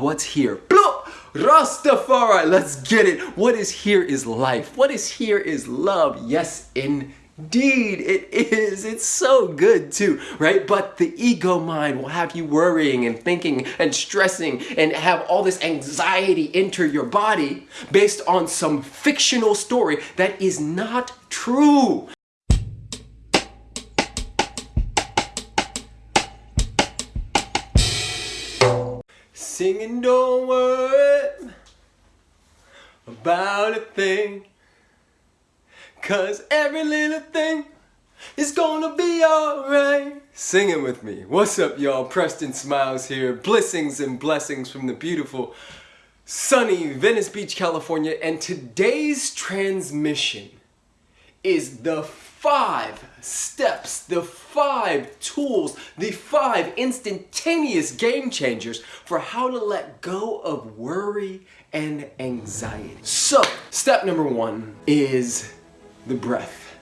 what's here? Blah! Rastafari, let's get it. What is here is life. What is here is love. Yes, indeed, it is. It's so good too, right? But the ego mind will have you worrying and thinking and stressing and have all this anxiety enter your body based on some fictional story that is not true. Singing don't worry about a thing Cause every little thing is gonna be alright Singing with me. What's up y'all? Preston Smiles here. Blessings and blessings from the beautiful sunny Venice Beach, California and today's transmission is the five steps, the five tools, the five instantaneous game changers for how to let go of worry and anxiety. So, step number one is the breath,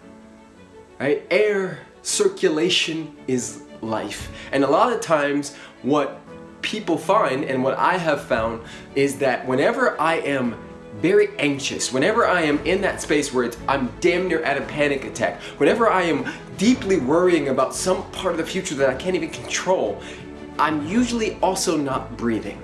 right? Air circulation is life. And a lot of times what people find and what I have found is that whenever I am very anxious, whenever I am in that space where it's, I'm damn near at a panic attack, whenever I am deeply worrying about some part of the future that I can't even control, I'm usually also not breathing.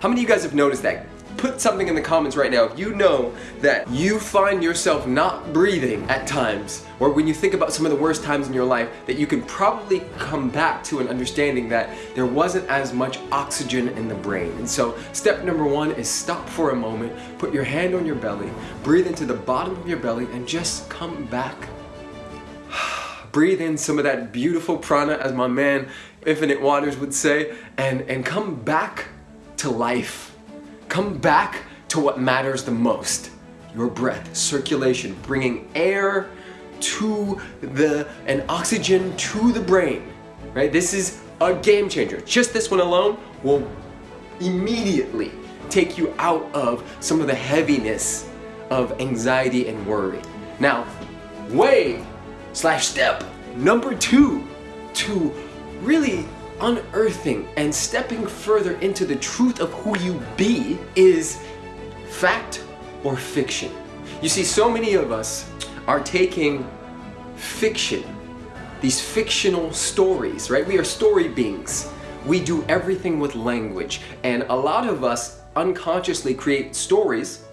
How many of you guys have noticed that? Put something in the comments right now if you know that you find yourself not breathing at times or when you think about some of the worst times in your life that you can probably come back to an understanding that there wasn't as much oxygen in the brain. And so step number one is stop for a moment, put your hand on your belly, breathe into the bottom of your belly and just come back. breathe in some of that beautiful prana as my man Infinite Waters would say and, and come back to life Come back to what matters the most. Your breath, circulation, bringing air to the, and oxygen to the brain, right? This is a game changer. Just this one alone will immediately take you out of some of the heaviness of anxiety and worry. Now, way slash step number two to really unearthing and stepping further into the truth of who you be is fact or fiction. You see, so many of us are taking fiction, these fictional stories, right? We are story beings. We do everything with language. And a lot of us unconsciously create stories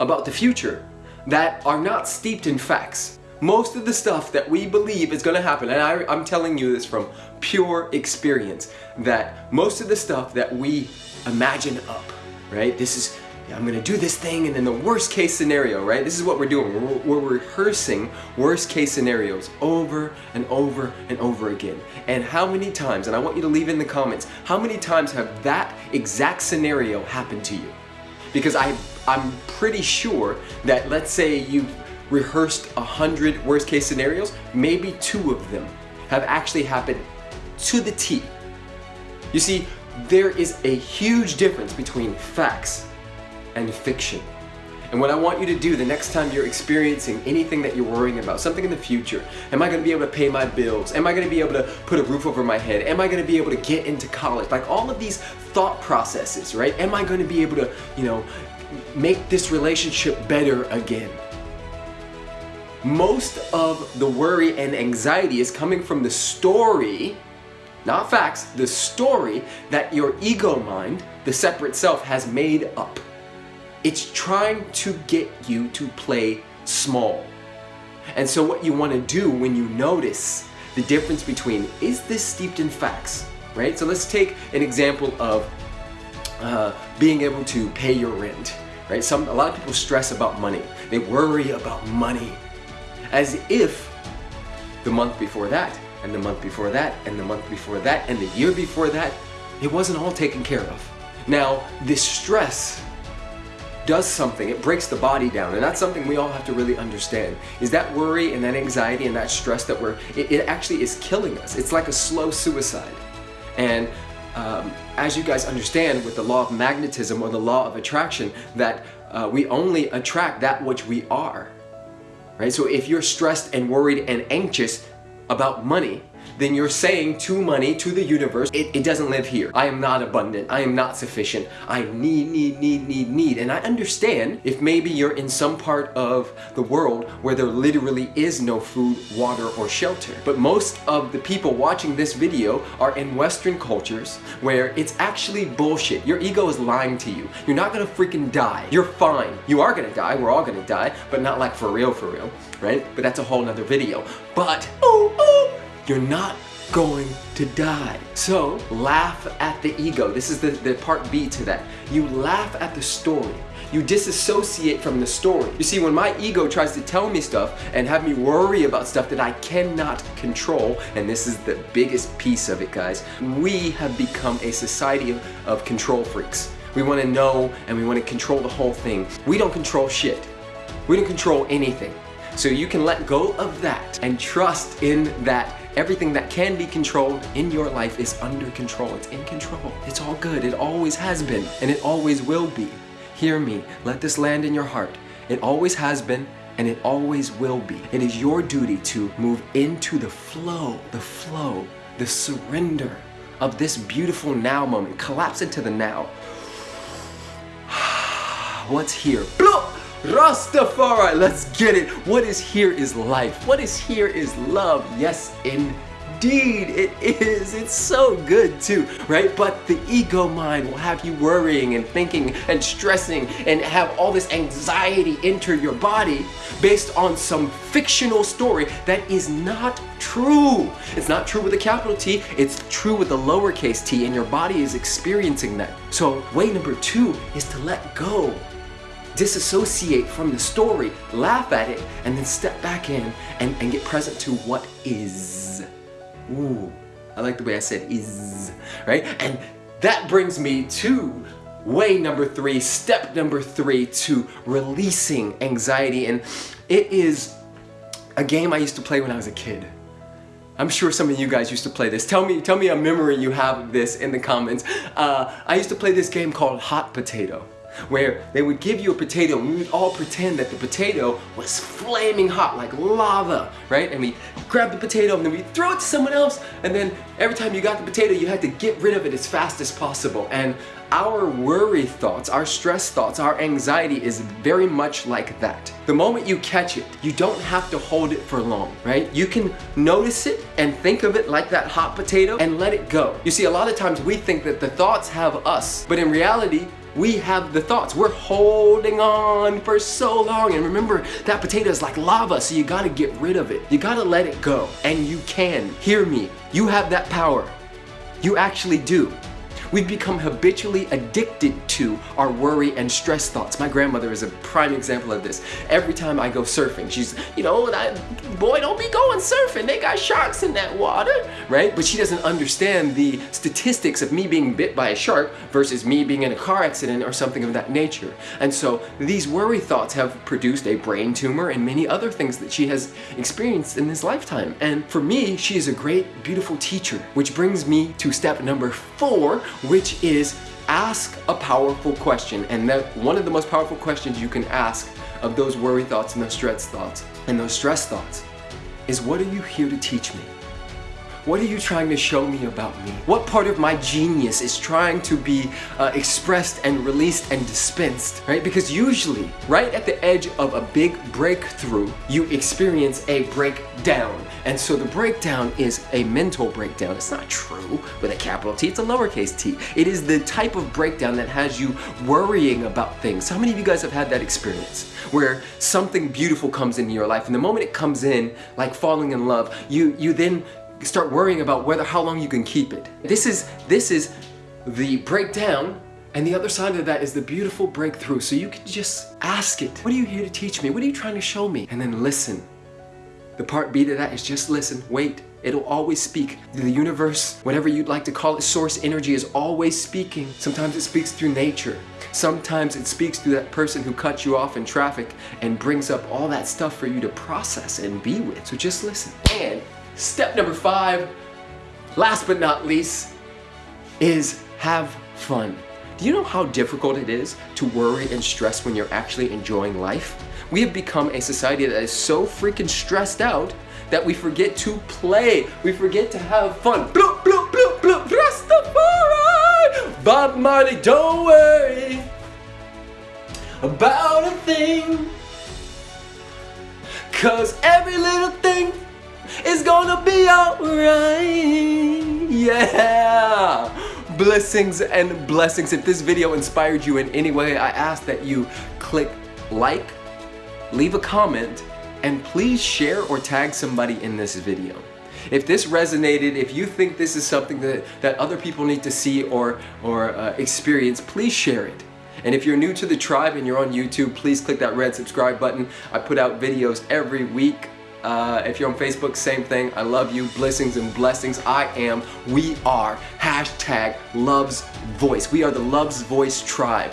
about the future that are not steeped in facts most of the stuff that we believe is going to happen, and I, I'm telling you this from pure experience, that most of the stuff that we imagine up, right? This is, I'm to do this thing, and then the worst case scenario, right? This is what we're doing. We're, we're rehearsing worst case scenarios over and over and over again. And how many times, and I want you to leave in the comments, how many times have that exact scenario happened to you? Because I, I'm pretty sure that let's say you rehearsed a hundred worst case scenarios, maybe two of them have actually happened to the T. You see, there is a huge difference between facts and fiction. And what I want you to do the next time you're experiencing anything that you're worrying about, something in the future, am I going to be able to pay my bills? Am I going to be able to put a roof over my head? Am I going to be able to get into college? Like all of these thought processes, right? Am I going to be able to, you know, make this relationship better again? most of the worry and anxiety is coming from the story, not facts, the story that your ego mind, the separate self, has made up. It's trying to get you to play small. And so what you want to do when you notice the difference between, is this steeped in facts, right? So let's take an example of uh, being able to pay your rent, right? Some, a lot of people stress about money. They worry about money as if the month before that, and the month before that, and the month before that, and the year before that, it wasn't all taken care of. Now, this stress does something, it breaks the body down, and that's something we all have to really understand, is that worry and that anxiety and that stress that we're, it, it actually is killing us. It's like a slow suicide. And um, as you guys understand with the law of magnetism or the law of attraction, that uh, we only attract that which we are right? So if you're stressed and worried and anxious about money, then you're saying to money, to the universe, it, it doesn't live here. I am not abundant. I am not sufficient. I need, need, need, need, need. And I understand if maybe you're in some part of the world where there literally is no food, water, or shelter. But most of the people watching this video are in Western cultures where it's actually bullshit. Your ego is lying to you. You're not gonna freaking die. You're fine. You are gonna die. We're all gonna die, but not like for real, for real, right? But that's a whole nother video. But, oh, oh, you're not going to die. So laugh at the ego. This is the, the part B to that. You laugh at the story. You disassociate from the story. You see, when my ego tries to tell me stuff and have me worry about stuff that I cannot control, and this is the biggest piece of it, guys, we have become a society of, of control freaks. We want to know and we want to control the whole thing. We don't control shit. We don't control anything. So you can let go of that and trust in that everything that can be controlled in your life is under control. It's in control. It's all good. It always has been and it always will be. Hear me. Let this land in your heart. It always has been and it always will be. It is your duty to move into the flow, the flow, the surrender of this beautiful now moment. Collapse into the now. What's here? Rastafari, let's get it. What is here is life. What is here is love. Yes, indeed, it is. It's so good too, right? But the ego mind will have you worrying and thinking and stressing and have all this anxiety enter your body based on some fictional story that is not true. It's not true with a capital T, it's true with a lowercase t, and your body is experiencing that. So, way number two is to let go disassociate from the story, laugh at it, and then step back in and, and get present to what is. Ooh, I like the way I said is, right? And that brings me to way number three, step number three to releasing anxiety. And it is a game I used to play when I was a kid. I'm sure some of you guys used to play this. Tell me, tell me a memory you have of this in the comments. Uh, I used to play this game called Hot Potato where they would give you a potato and we would all pretend that the potato was flaming hot like lava, right? And we grab the potato and then we throw it to someone else and then every time you got the potato you had to get rid of it as fast as possible. And our worry thoughts, our stress thoughts, our anxiety is very much like that. The moment you catch it, you don't have to hold it for long, right? You can notice it and think of it like that hot potato and let it go. You see, a lot of times we think that the thoughts have us, but in reality, we have the thoughts. We're holding on for so long. And remember, that potato is like lava, so you gotta get rid of it. You gotta let it go. And you can. Hear me. You have that power. You actually do. We've become habitually addicted to our worry and stress thoughts. My grandmother is a prime example of this. Every time I go surfing, she's, you know, boy, don't be going surfing. They got sharks in that water, right? But she doesn't understand the statistics of me being bit by a shark versus me being in a car accident or something of that nature. And so these worry thoughts have produced a brain tumor and many other things that she has experienced in this lifetime. And for me, she is a great, beautiful teacher, which brings me to step number four, which is ask a powerful question. And that one of the most powerful questions you can ask of those worry thoughts and those stress thoughts and those stress thoughts is what are you here to teach me? What are you trying to show me about me? What part of my genius is trying to be uh, expressed and released and dispensed, right? Because usually, right at the edge of a big breakthrough, you experience a breakdown. And so the breakdown is a mental breakdown. It's not true with a capital T, it's a lowercase t. It is the type of breakdown that has you worrying about things. How many of you guys have had that experience? Where something beautiful comes into your life and the moment it comes in, like falling in love, you, you then start worrying about whether how long you can keep it. This is, this is the breakdown and the other side of that is the beautiful breakthrough. So you can just ask it. What are you here to teach me? What are you trying to show me? And then listen. The part B to that is just listen, wait. It'll always speak. The universe, whatever you'd like to call it, source energy is always speaking. Sometimes it speaks through nature. Sometimes it speaks through that person who cut you off in traffic and brings up all that stuff for you to process and be with. So just listen. And Step number five, last but not least, is have fun. Do you know how difficult it is to worry and stress when you're actually enjoying life? We have become a society that is so freaking stressed out that we forget to play. We forget to have fun. Bloop, bloop, bloop, bloop, Rastafari! Bob Marley, don't worry about a thing. Cause every little thing is gonna be alright. Yeah! Blessings and blessings. If this video inspired you in any way, I ask that you click like, leave a comment, and please share or tag somebody in this video. If this resonated, if you think this is something that, that other people need to see or, or uh, experience, please share it. And if you're new to the tribe and you're on YouTube, please click that red subscribe button. I put out videos every week. Uh, if you're on Facebook, same thing. I love you. Blessings and blessings. I am, we are, hashtag Love's Voice. We are the Love's Voice tribe.